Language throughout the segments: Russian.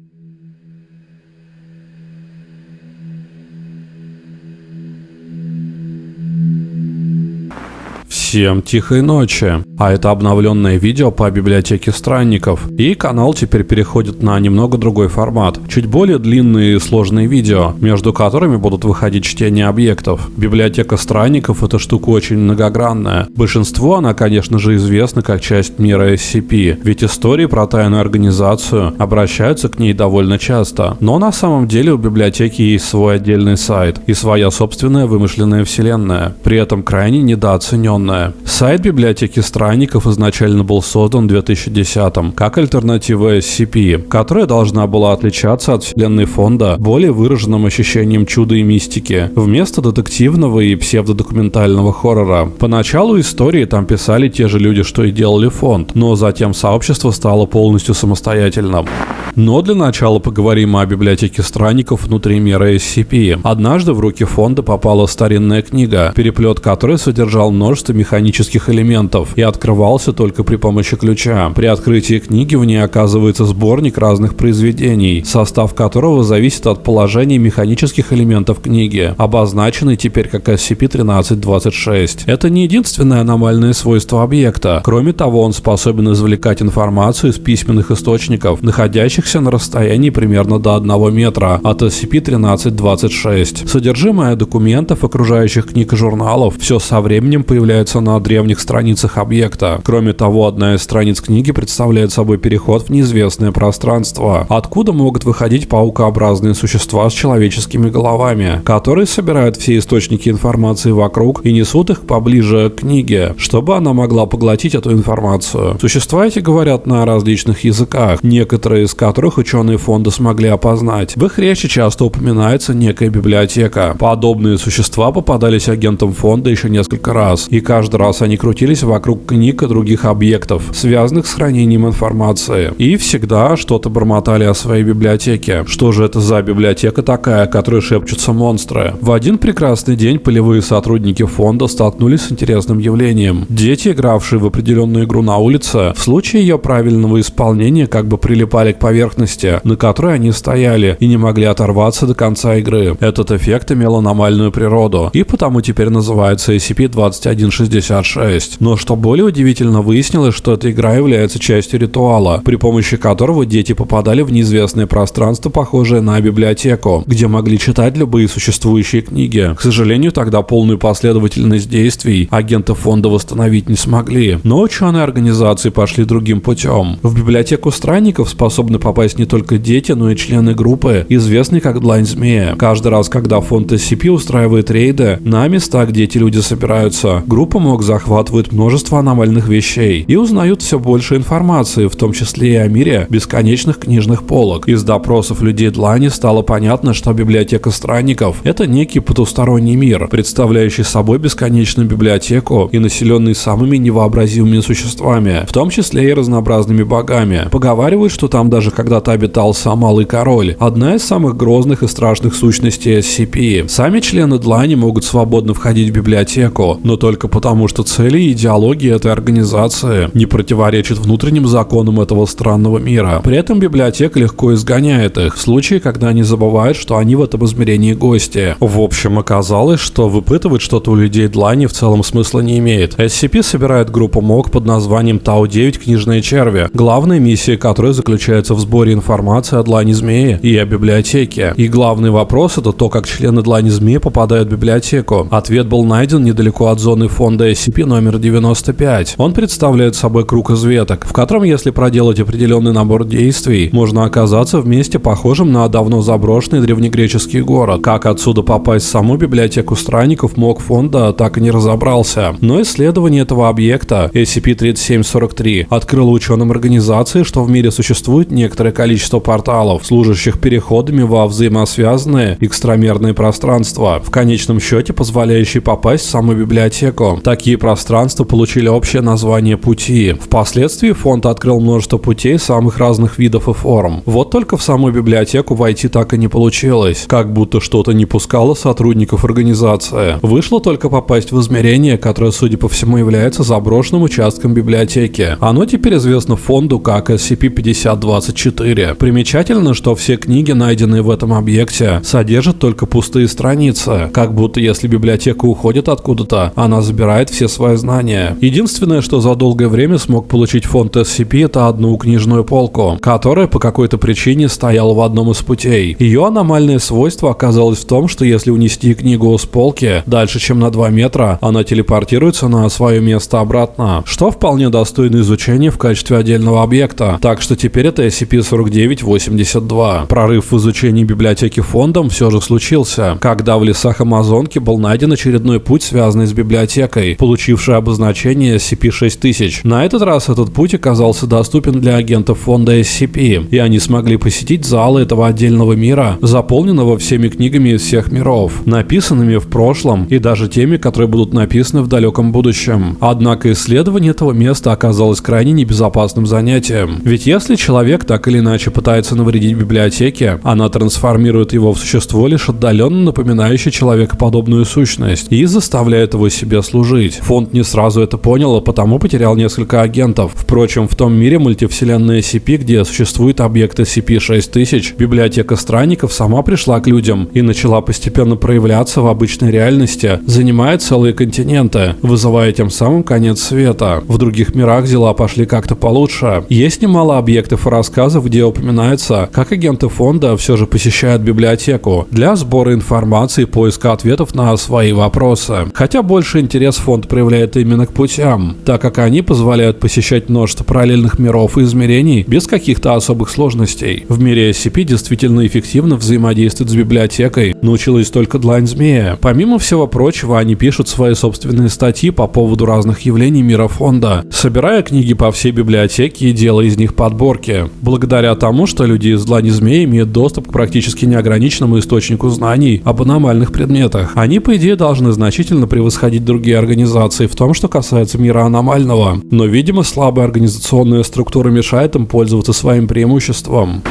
Mm-hmm. Всем тихой ночи. А это обновленное видео по библиотеке странников. И канал теперь переходит на немного другой формат. Чуть более длинные и сложные видео, между которыми будут выходить чтения объектов. Библиотека странников это штука очень многогранная. Большинству она, конечно же, известна как часть мира SCP, ведь истории про тайную организацию обращаются к ней довольно часто. Но на самом деле у библиотеки есть свой отдельный сайт и своя собственная вымышленная вселенная, при этом крайне недооцененная. Сайт библиотеки странников изначально был создан в 2010 как альтернатива SCP, которая должна была отличаться от вселенной фонда более выраженным ощущением чуда и мистики, вместо детективного и псевдодокументального хоррора. Поначалу истории там писали те же люди, что и делали фонд, но затем сообщество стало полностью самостоятельным. Но для начала поговорим о библиотеке странников внутри мира SCP. Однажды в руки фонда попала старинная книга, переплет которой содержал множество механических элементов и открывался только при помощи ключа. При открытии книги в ней оказывается сборник разных произведений, состав которого зависит от положения механических элементов книги, обозначенный теперь как SCP-1326. Это не единственное аномальное свойство объекта. Кроме того, он способен извлекать информацию из письменных источников, находящихся на расстоянии примерно до 1 метра от SCP-1326. Содержимое документов, окружающих книг и журналов, все со временем появляется на древних страницах объекта. Кроме того, одна из страниц книги представляет собой переход в неизвестное пространство, откуда могут выходить паукообразные существа с человеческими головами, которые собирают все источники информации вокруг и несут их поближе к книге, чтобы она могла поглотить эту информацию. Существа эти говорят на различных языках, некоторые из которых ученые фонда смогли опознать. В их речи часто упоминается некая библиотека. Подобные существа попадались агентам фонда еще несколько раз, и каждый раз они крутились вокруг книг и других объектов, связанных с хранением информации. И всегда что-то бормотали о своей библиотеке. Что же это за библиотека такая, о которой шепчутся монстры? В один прекрасный день полевые сотрудники фонда столкнулись с интересным явлением. Дети, игравшие в определенную игру на улице, в случае ее правильного исполнения как бы прилипали к поверхности на которой они стояли и не могли оторваться до конца игры. Этот эффект имел аномальную природу и потому теперь называется SCP-2166. Но что более удивительно, выяснилось, что эта игра является частью ритуала, при помощи которого дети попадали в неизвестное пространство, похожее на библиотеку, где могли читать любые существующие книги. К сожалению, тогда полную последовательность действий агенты фонда восстановить не смогли. Но ученые организации пошли другим путем. В библиотеку странников способны попасть не только дети, но и члены группы, известной как Длань Змея. Каждый раз, когда фонд SCP устраивает рейды на места, где эти люди собираются, группа МОК захватывает множество аномальных вещей и узнают все больше информации, в том числе и о мире бесконечных книжных полок. Из допросов людей Длани стало понятно, что библиотека странников – это некий потусторонний мир, представляющий собой бесконечную библиотеку и населенный самыми невообразимыми существами, в том числе и разнообразными богами. Поговаривают, что там даже когда-то обитал сам Малый Король, одна из самых грозных и страшных сущностей SCP. Сами члены Длани могут свободно входить в библиотеку, но только потому, что цели и идеологии этой организации не противоречат внутренним законам этого странного мира. При этом библиотека легко изгоняет их, в случае, когда они забывают, что они в этом измерении гости. В общем, оказалось, что выпытывать что-то у людей Длани в целом смысла не имеет. SCP собирает группу МОК под названием Тау-9 Книжные Черви, главная миссия которой заключается в сборе информации о длани змеи и о библиотеке. И главный вопрос это то, как члены длани змеи попадают в библиотеку. Ответ был найден недалеко от зоны фонда SCP номер 95. Он представляет собой круг из веток, в котором, если проделать определенный набор действий, можно оказаться в месте, похожем на давно заброшенный древнегреческий город. Как отсюда попасть в саму библиотеку странников МОК фонда так и не разобрался. Но исследование этого объекта SCP-3743 открыло ученым организации, что в мире существует некоторое количество порталов, служащих переходами во взаимосвязанные экстрамерные пространства, в конечном счете позволяющие попасть в саму библиотеку. Такие пространства получили общее название пути. Впоследствии фонд открыл множество путей самых разных видов и форм. Вот только в саму библиотеку войти так и не получилось, как будто что-то не пускало сотрудников организации. Вышло только попасть в измерение, которое, судя по всему, является заброшенным участком библиотеки. Оно теперь известно фонду как SCP-5024. Примечательно, что все книги, найденные в этом объекте, содержат только пустые страницы, как будто если библиотека уходит откуда-то, она забирает все свои знания. Единственное, что за долгое время смог получить фонд SCP, это одну книжную полку, которая по какой-то причине стояла в одном из путей. Ее аномальное свойство оказалось в том, что если унести книгу с полки дальше, чем на 2 метра, она телепортируется на свое место обратно, что вполне достойно изучения в качестве отдельного объекта. Так что теперь это SCP-4982. Прорыв в изучении библиотеки фондом все же случился, когда в лесах Амазонки был найден очередной путь, связанный с библиотекой, получивший обозначение SCP-6000. На этот раз этот путь оказался доступен для агентов фонда SCP, и они смогли посетить залы этого отдельного мира, заполненного всеми книгами из всех миров, написанными в прошлом и даже теми, которые будут написаны в далеком будущем. Однако исследование этого места оказалось крайне небезопасным занятием. Ведь если человек так или иначе пытается навредить библиотеке, она трансформирует его в существо, лишь отдаленно напоминающее человекоподобную сущность, и заставляет его себе служить. Фонд не сразу это понял, а потому потерял несколько агентов. Впрочем, в том мире мультивселенной SCP, где существует объект SCP-6000, библиотека странников сама пришла к людям и начала постепенно проявляться в обычной реальности, занимая целые континенты, вызывая тем самым конец света. В других мирах дела пошли как-то получше. Есть немало объектов и рассказов, где упоминается, как агенты фонда все же посещают библиотеку для сбора информации и поиска ответов на свои вопросы. Хотя больше интерес фонд проявляет именно к путям, так как они позволяют посещать множество параллельных миров и измерений без каких-то особых сложностей. В мире SCP действительно эффективно взаимодействует с библиотекой, научилась только длань змея. Помимо всего прочего, они пишут свои собственные статьи по поводу разных явлений мира фонда, собирая книги по всей библиотеке и делая из них подборки. Благодаря тому, что люди из длани змея имеют доступ к практически неограниченному источнику знаний об аномальных предметах, они, по идее, должны значительно превосходить другие организации в том, что касается мира аномального. Но, видимо, слабая организационная структура мешает им пользоваться своим преимуществом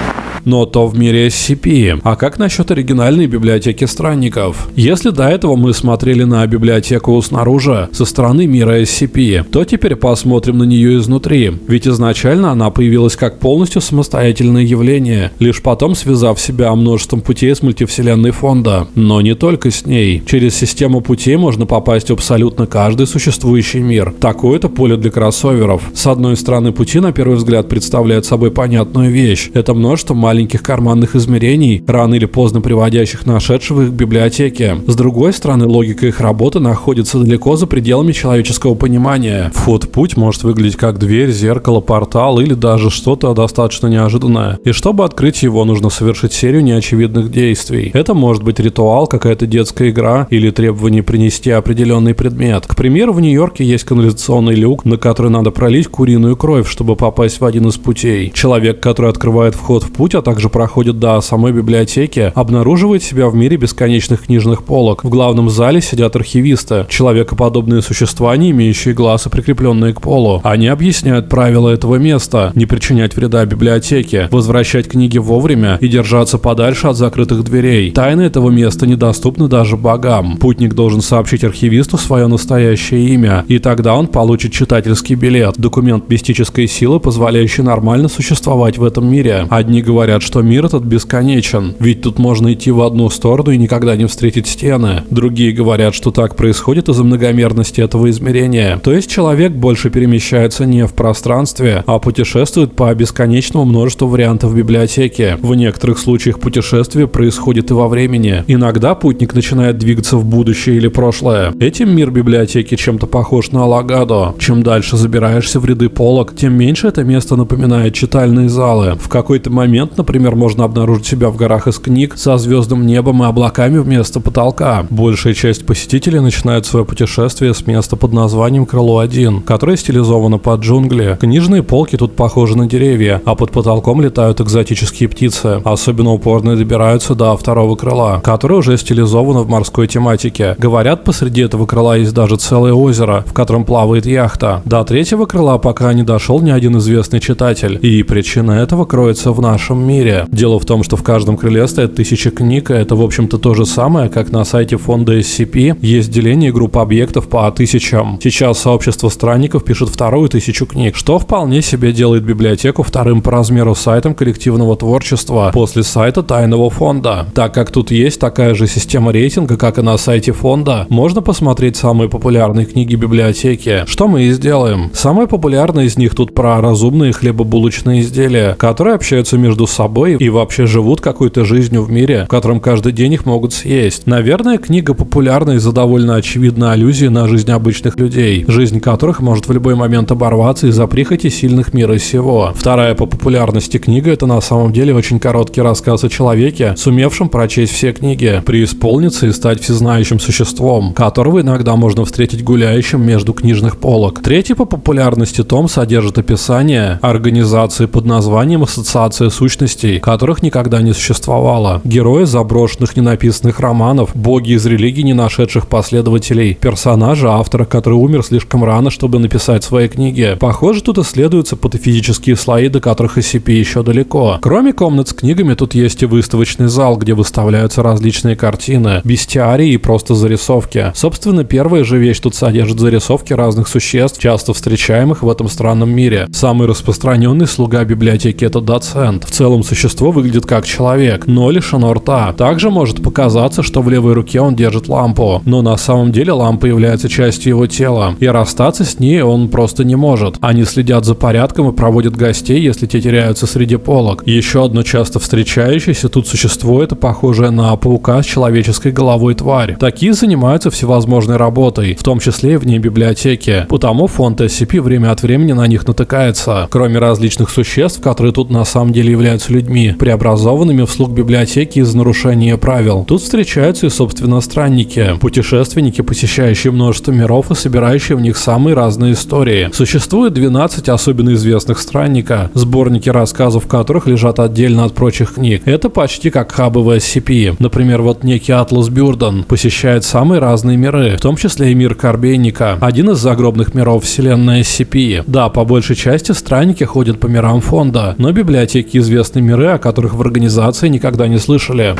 но то в мире SCP. А как насчет оригинальной библиотеки странников? Если до этого мы смотрели на библиотеку снаружи, со стороны мира SCP, то теперь посмотрим на нее изнутри. Ведь изначально она появилась как полностью самостоятельное явление, лишь потом связав себя множеством путей с мультивселенной фонда. Но не только с ней. Через систему путей можно попасть в абсолютно каждый существующий мир. Такое-то поле для кроссоверов. С одной стороны, пути на первый взгляд представляют собой понятную вещь. Это множество маленьких маленьких карманных измерений, рано или поздно приводящих нашедшего их к библиотеке. С другой стороны, логика их работы находится далеко за пределами человеческого понимания. Вход в путь может выглядеть как дверь, зеркало, портал или даже что-то достаточно неожиданное. И чтобы открыть его, нужно совершить серию неочевидных действий. Это может быть ритуал, какая-то детская игра или требование принести определенный предмет. К примеру, в Нью-Йорке есть канализационный люк, на который надо пролить куриную кровь, чтобы попасть в один из путей. Человек, который открывает вход в путь, также проходит до самой библиотеки, обнаруживает себя в мире бесконечных книжных полок. В главном зале сидят архивисты, человекоподобные существа, не имеющие глаз и прикрепленные к полу. Они объясняют правила этого места, не причинять вреда библиотеке, возвращать книги вовремя и держаться подальше от закрытых дверей. Тайны этого места недоступны даже богам. Путник должен сообщить архивисту свое настоящее имя, и тогда он получит читательский билет, документ мистической силы, позволяющий нормально существовать в этом мире. Одни говорят, говорят, что мир этот бесконечен, ведь тут можно идти в одну сторону и никогда не встретить стены. Другие говорят, что так происходит из-за многомерности этого измерения. То есть человек больше перемещается не в пространстве, а путешествует по бесконечному множеству вариантов библиотеки. В некоторых случаях путешествие происходит и во времени. Иногда путник начинает двигаться в будущее или прошлое. Этим мир библиотеки чем-то похож на Алагадо. Чем дальше забираешься в ряды полок, тем меньше это место напоминает читальные залы. В какой-то момент например, можно обнаружить себя в горах из книг со звездным небом и облаками вместо потолка. Большая часть посетителей начинает свое путешествие с места под названием Крыло-1, которое стилизовано под джунгли. Книжные полки тут похожи на деревья, а под потолком летают экзотические птицы. Особенно упорно добираются до второго крыла, которое уже стилизовано в морской тематике. Говорят, посреди этого крыла есть даже целое озеро, в котором плавает яхта. До третьего крыла пока не дошел ни один известный читатель. И причина этого кроется в нашем мире. Дело в том, что в каждом крыле стоят тысячи книг, и это, в общем-то, то же самое, как на сайте фонда SCP есть деление групп объектов по тысячам. Сейчас сообщество странников пишет вторую тысячу книг, что вполне себе делает библиотеку вторым по размеру сайтом коллективного творчества после сайта тайного фонда. Так как тут есть такая же система рейтинга, как и на сайте фонда, можно посмотреть самые популярные книги библиотеки. Что мы и сделаем. Самая популярная из них тут про разумные хлебобулочные изделия, которые общаются между собой и вообще живут какой-то жизнью в мире, в котором каждый день их могут съесть. Наверное, книга популярна из-за довольно очевидной аллюзии на жизнь обычных людей, жизнь которых может в любой момент оборваться из-за прихоти сильных мира сего. Вторая по популярности книга это на самом деле очень короткий рассказ о человеке, сумевшем прочесть все книги, преисполниться и стать всезнающим существом, которого иногда можно встретить гуляющим между книжных полок. Третий по популярности том содержит описание организации под названием Ассоциация сущностей, которых никогда не существовало. Герои заброшенных ненаписанных романов, боги из религий, не нашедших последователей, персонажи автора, который умер слишком рано, чтобы написать свои книги. Похоже, тут исследуются патофизические слои, до которых SCP еще далеко. Кроме комнат с книгами, тут есть и выставочный зал, где выставляются различные картины, бестиарии и просто зарисовки. Собственно, первая же вещь тут содержит зарисовки разных существ, часто встречаемых в этом странном мире. Самый распространенный слуга библиотеки это доцент. В целом существо выглядит как человек, но лишено рта. Также может показаться, что в левой руке он держит лампу, но на самом деле лампа является частью его тела, и расстаться с ней он просто не может. Они следят за порядком и проводят гостей, если те теряются среди полок. Еще одно часто встречающееся тут существо это похожее на паука с человеческой головой тварь. Такие занимаются всевозможной работой, в том числе и вне библиотеки. Потому фонд SCP время от времени на них натыкается. Кроме различных существ, которые тут на самом деле являются людьми, преобразованными в слуг библиотеки из нарушения правил. Тут встречаются и собственно странники, путешественники, посещающие множество миров и собирающие в них самые разные истории. Существует 12 особенно известных странника, сборники рассказов которых лежат отдельно от прочих книг. Это почти как хабы в SCP. Например, вот некий Атлас Бюрден посещает самые разные миры, в том числе и мир Корбейника, один из загробных миров вселенной SCP. Да, по большей части странники ходят по мирам фонда, но библиотеки известны миры, о которых в организации никогда не слышали.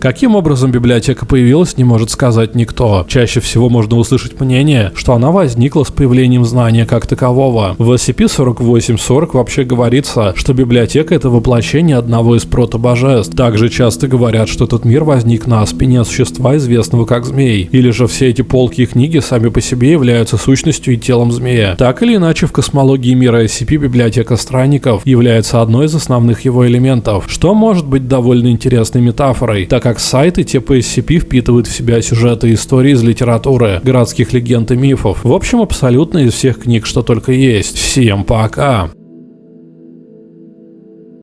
Каким образом библиотека появилась, не может сказать никто. Чаще всего можно услышать мнение, что она возникла с появлением знания как такового. В SCP-4840 вообще говорится, что библиотека — это воплощение одного из протобожеств. Также часто говорят, что этот мир возник на спине существа, известного как змей. Или же все эти полки и книги сами по себе являются сущностью и телом змея. Так или иначе, в космологии мира SCP библиотека странников является одной из основных его элементов, что может быть довольно интересной метафорой, так как сайты типа SCP впитывают в себя сюжеты и истории из литературы, городских легенд и мифов. В общем, абсолютно из всех книг, что только есть. Всем пока!